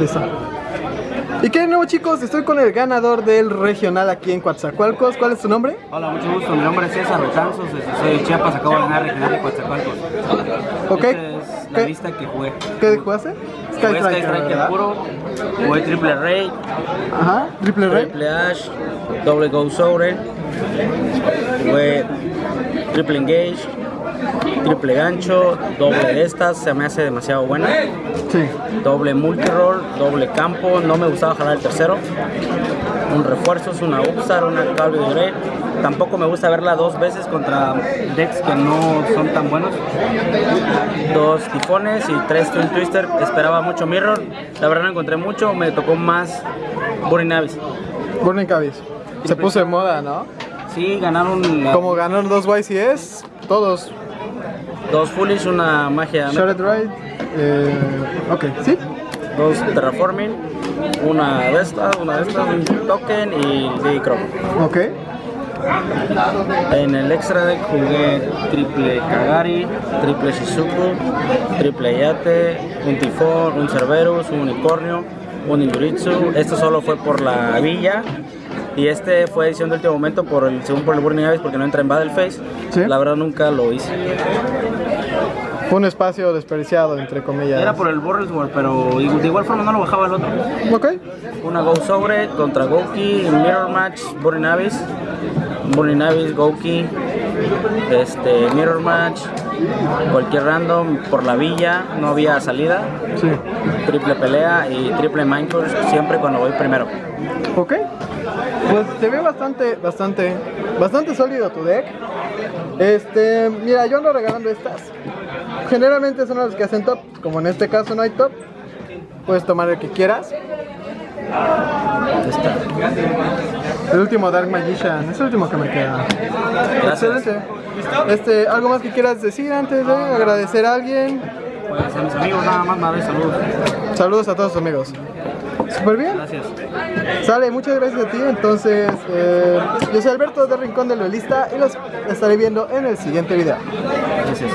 Listo. ¿Y qué de nuevo chicos? Estoy con el ganador del regional aquí en Coatzacoalcos. ¿Cuál es tu nombre? Hola, mucho gusto. Mi nombre es César Betanzos, soy de Chiapas, acabo de ganar regional de Coatzacoalcos. Ok. Esta es la ¿Qué? lista que jugué. ¿Qué jugaste? Sky Jugué Sky Striker, Striker ¿verdad? puro, jugué Triple Ray, Ajá, triple rey. Triple Ash, Doble Go Sobre, jugué Triple Engage, Triple Gancho, doble de estas, se me hace demasiado buena. Sí. Doble multiroll, doble campo, no me gustaba jalar el tercero. Un refuerzo, es una Upstar, una Calvin Grey. Tampoco me gusta verla dos veces contra decks que no son tan buenos. Dos tifones y tres Twin Twister. Esperaba mucho Mirror. La verdad no encontré mucho, me tocó más Burning Abyss. Burning Cabbage. Se puso de moda, ¿no? Sí, ganaron la- Como ganaron dos YCS, todos. Dos Foolish, una magia, Shredded Ride. Eh, ok, ¿sí? dos Terraforming, una de estas, una de estas, un token y Diddy Croc. Ok. En el extra deck jugué triple Kagari, triple Shizuku, triple Yate, un Tifón, un Cerberus, un Unicornio, un Induritsu. Esto solo fue por la villa. Y este fue edición de último momento por el, según por el Burning Abyss porque no entra en Battle Phase. Sí. La verdad nunca lo hice. Fue un espacio desperdiciado, entre comillas. Era por el World, pero de igual forma no lo bajaba el otro. Ok. Una Go Sobre contra Goki, Mirror Match, Burning Abyss, Burning Abyss, Goki, este, Mirror Match, cualquier random por la villa, no había salida, Sí. triple pelea y triple Minecraft siempre cuando voy primero. Ok. Pues se ve bastante, bastante, bastante sólido tu deck. Este, mira, yo ando regalando estas. Generalmente son las que hacen top. Como en este caso no hay top, puedes tomar el que quieras. El último Dark Magician, es el último que me queda. Gracias. Excelente. Este, ¿algo más que quieras decir antes de agradecer a alguien? Pues a mis amigos nada más, madre, saludos. Saludos a todos tus amigos. Súper bien. Gracias. Sale, muchas gracias a ti. Entonces, eh, yo soy Alberto de Rincón del Duelista y los estaré viendo en el siguiente video. Gracias.